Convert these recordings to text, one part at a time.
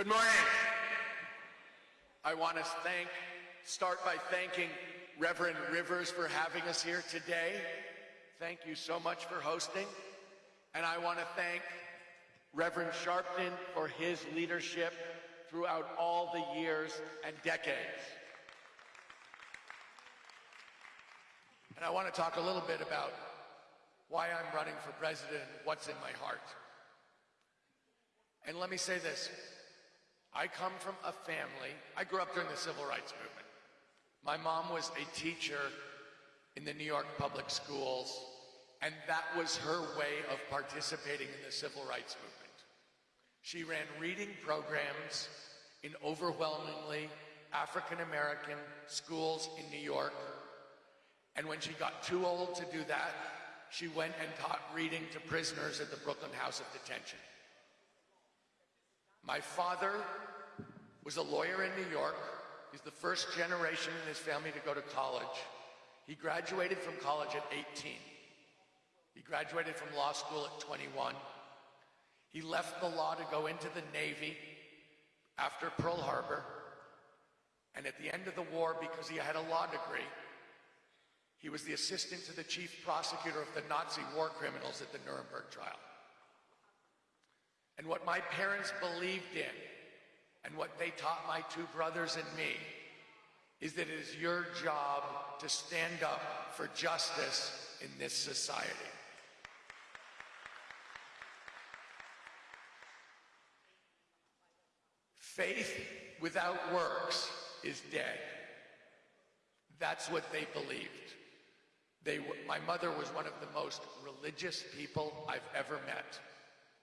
Good morning. I want to thank, start by thanking Reverend Rivers for having us here today. Thank you so much for hosting. And I want to thank Reverend Sharpton for his leadership throughout all the years and decades. And I want to talk a little bit about why I'm running for president and what's in my heart. And let me say this. I come from a family, I grew up during the civil rights movement. My mom was a teacher in the New York public schools, and that was her way of participating in the civil rights movement. She ran reading programs in overwhelmingly African American schools in New York. And when she got too old to do that, she went and taught reading to prisoners at the Brooklyn House of Detention. My father was a lawyer in New York. He's the first generation in his family to go to college. He graduated from college at 18. He graduated from law school at 21. He left the law to go into the Navy after Pearl Harbor. And at the end of the war, because he had a law degree, he was the assistant to the chief prosecutor of the Nazi war criminals at the Nuremberg trial. And what my parents believed in and what they taught my two brothers and me is that it is your job to stand up for justice in this society. Faith without works is dead. That's what they believed. They, my mother was one of the most religious people I've ever met.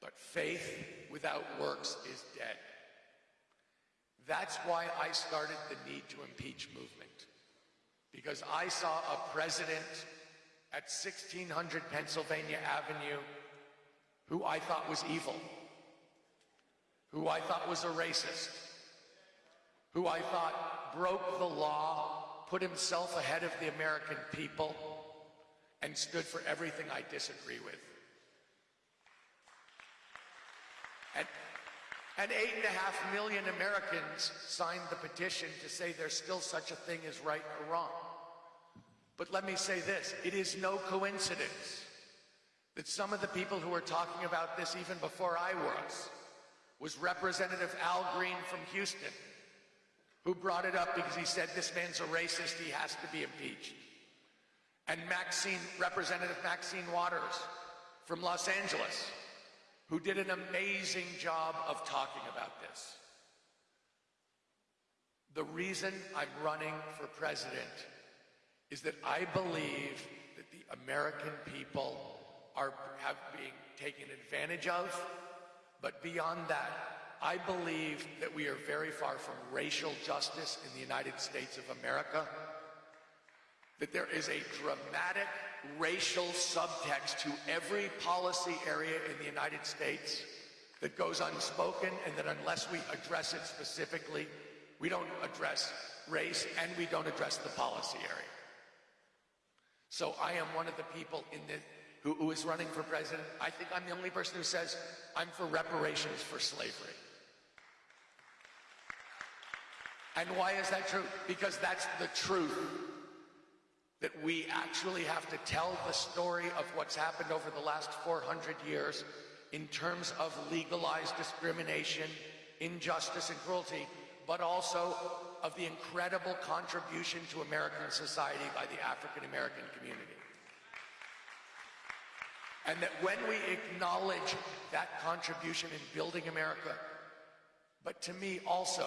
But faith without works is dead. That's why I started the Need to Impeach movement. Because I saw a president at 1600 Pennsylvania Avenue who I thought was evil, who I thought was a racist, who I thought broke the law, put himself ahead of the American people, and stood for everything I disagree with. And, and eight and a half million Americans signed the petition to say there's still such a thing as right or wrong. But let me say this, it is no coincidence that some of the people who were talking about this even before I was, was Representative Al Green from Houston, who brought it up because he said this man's a racist, he has to be impeached. And Maxine, Representative Maxine Waters from Los Angeles, who did an amazing job of talking about this. The reason I'm running for president is that I believe that the American people are have being taken advantage of, but beyond that, I believe that we are very far from racial justice in the United States of America, that there is a dramatic racial subtext to every policy area in the United States that goes unspoken and that unless we address it specifically, we don't address race and we don't address the policy area. So I am one of the people in the, who, who is running for president. I think I'm the only person who says I'm for reparations for slavery. And why is that true? Because that's the truth that we actually have to tell the story of what's happened over the last 400 years in terms of legalized discrimination, injustice, and cruelty, but also of the incredible contribution to American society by the African American community. And that when we acknowledge that contribution in building America, but to me also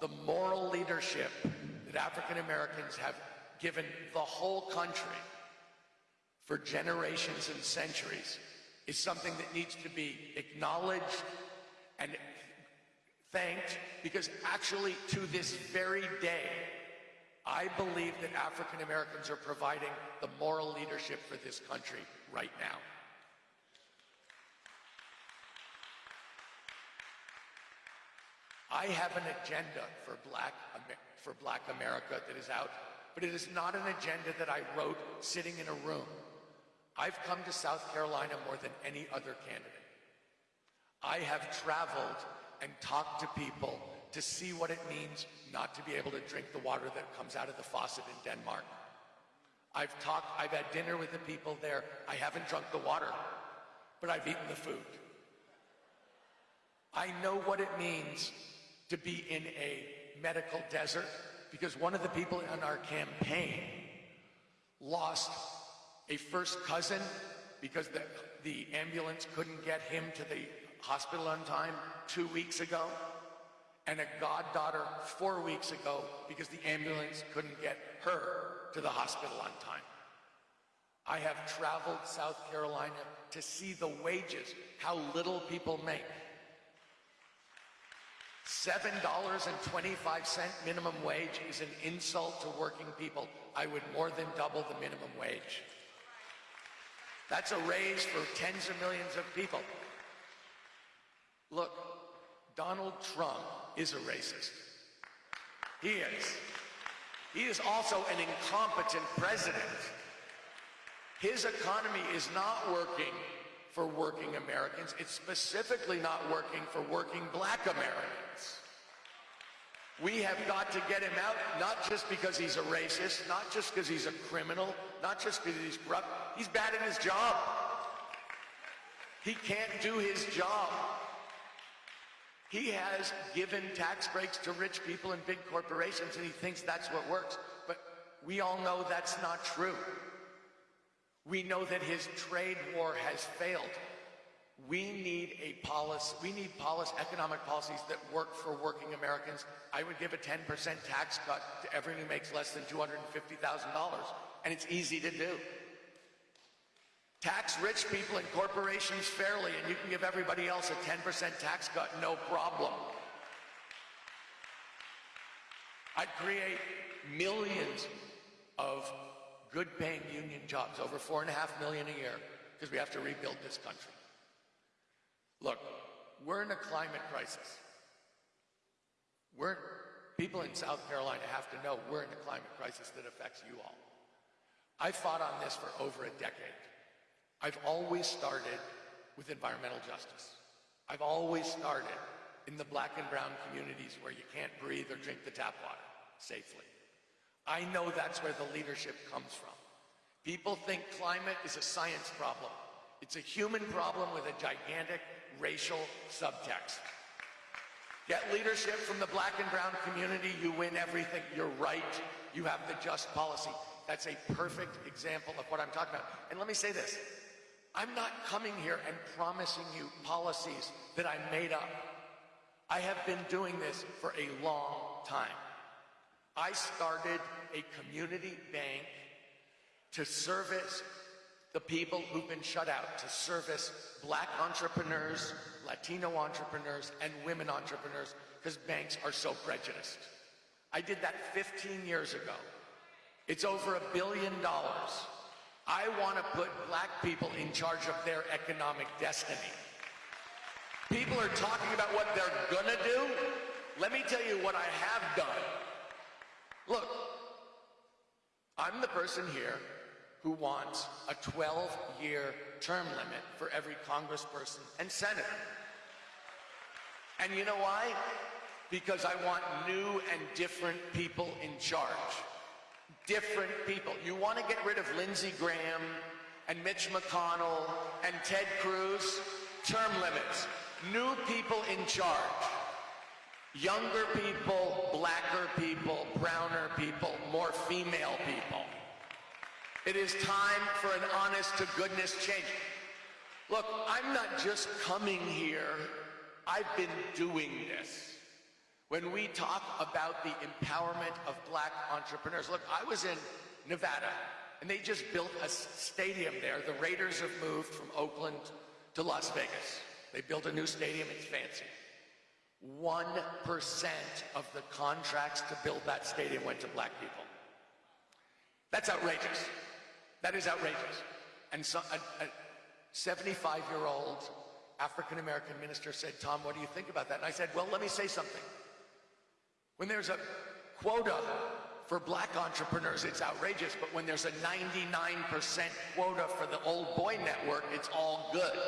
the moral leadership that African Americans have given the whole country for generations and centuries is something that needs to be acknowledged and thanked because actually to this very day, I believe that African Americans are providing the moral leadership for this country right now. I have an agenda for black, for black America that is out but it is not an agenda that I wrote sitting in a room. I've come to South Carolina more than any other candidate. I have traveled and talked to people to see what it means not to be able to drink the water that comes out of the faucet in Denmark. I've talked, I've had dinner with the people there. I haven't drunk the water, but I've eaten the food. I know what it means to be in a medical desert because one of the people in our campaign lost a first cousin because the, the ambulance couldn't get him to the hospital on time two weeks ago, and a goddaughter four weeks ago because the ambulance couldn't get her to the hospital on time. I have traveled South Carolina to see the wages, how little people make. $7.25 minimum wage is an insult to working people. I would more than double the minimum wage. That's a raise for tens of millions of people. Look, Donald Trump is a racist. He is. He is also an incompetent president. His economy is not working for working Americans. It's specifically not working for working black Americans. We have got to get him out, not just because he's a racist, not just because he's a criminal, not just because he's corrupt. He's bad at his job. He can't do his job. He has given tax breaks to rich people and big corporations, and he thinks that's what works. But we all know that's not true. We know that his trade war has failed. We need a policy, we need policy, economic policies that work for working Americans. I would give a 10% tax cut to everyone who makes less than $250,000, and it's easy to do. Tax rich people and corporations fairly, and you can give everybody else a 10% tax cut, no problem. I'd create millions good paying union jobs, over four and a half million a year, because we have to rebuild this country. Look, we're in a climate crisis. We're, people in South Carolina have to know we're in a climate crisis that affects you all. I fought on this for over a decade. I've always started with environmental justice. I've always started in the black and brown communities where you can't breathe or drink the tap water safely. I know that's where the leadership comes from. People think climate is a science problem. It's a human problem with a gigantic racial subtext. Get leadership from the black and brown community, you win everything. You're right. You have the just policy. That's a perfect example of what I'm talking about. And let me say this. I'm not coming here and promising you policies that I made up. I have been doing this for a long time. I started a community bank to service the people who've been shut out, to service black entrepreneurs, Latino entrepreneurs, and women entrepreneurs, because banks are so prejudiced. I did that 15 years ago. It's over a billion dollars. I want to put black people in charge of their economic destiny. People are talking about what they're gonna do. Let me tell you what I have done. Look, I'm the person here who wants a 12-year term limit for every congressperson and senator. And you know why? Because I want new and different people in charge different people. You want to get rid of Lindsey Graham and Mitch McConnell and Ted Cruz? Term limits. New people in charge. Younger people, blacker people, browner people, more female people. It is time for an honest to goodness change. Look, I'm not just coming here. I've been doing this when we talk about the empowerment of black entrepreneurs. Look, I was in Nevada, and they just built a stadium there. The Raiders have moved from Oakland to Las Vegas. They built a new stadium, it's fancy. 1% of the contracts to build that stadium went to black people. That's outrageous. That is outrageous. And so, a 75-year-old African-American minister said, Tom, what do you think about that? And I said, well, let me say something. When there's a quota for black entrepreneurs, it's outrageous, but when there's a 99% quota for the old boy network, it's all good.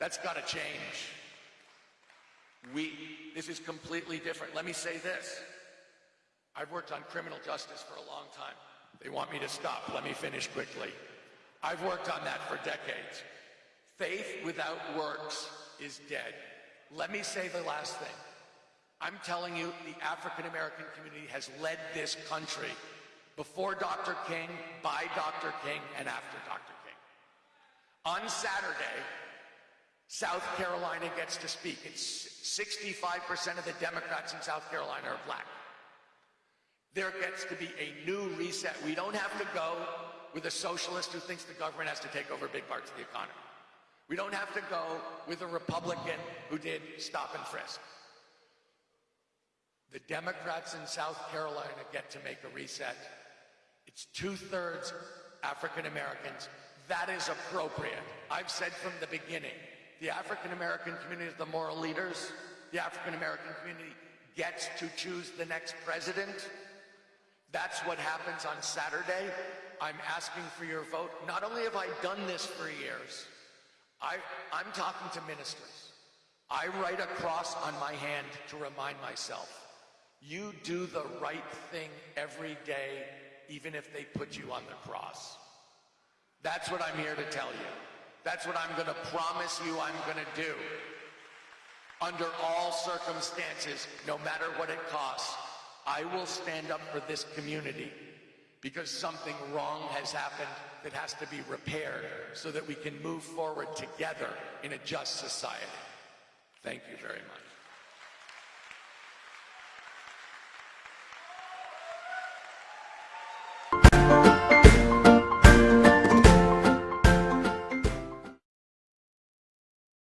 That's got to change. We, this is completely different. Let me say this. I've worked on criminal justice for a long time. They want me to stop. Let me finish quickly. I've worked on that for decades. Faith without works is dead. Let me say the last thing. I'm telling you, the African American community has led this country before Dr. King, by Dr. King, and after Dr. King. On Saturday, South Carolina gets to speak. It's 65% of the Democrats in South Carolina are black. There gets to be a new reset. We don't have to go with a socialist who thinks the government has to take over big parts of the economy. We don't have to go with a Republican who did stop and frisk. The Democrats in South Carolina get to make a reset. It's two thirds African Americans. That is appropriate. I've said from the beginning the African American community is the moral leaders. The African American community gets to choose the next president. That's what happens on Saturday. I'm asking for your vote. Not only have I done this for years, I, I'm talking to ministers. I write a cross on my hand to remind myself you do the right thing every day, even if they put you on the cross. That's what I'm here to tell you. That's what I'm going to promise you I'm going to do. Under all circumstances, no matter what it costs, I will stand up for this community because something wrong has happened that has to be repaired so that we can move forward together in a just society. Thank you very much.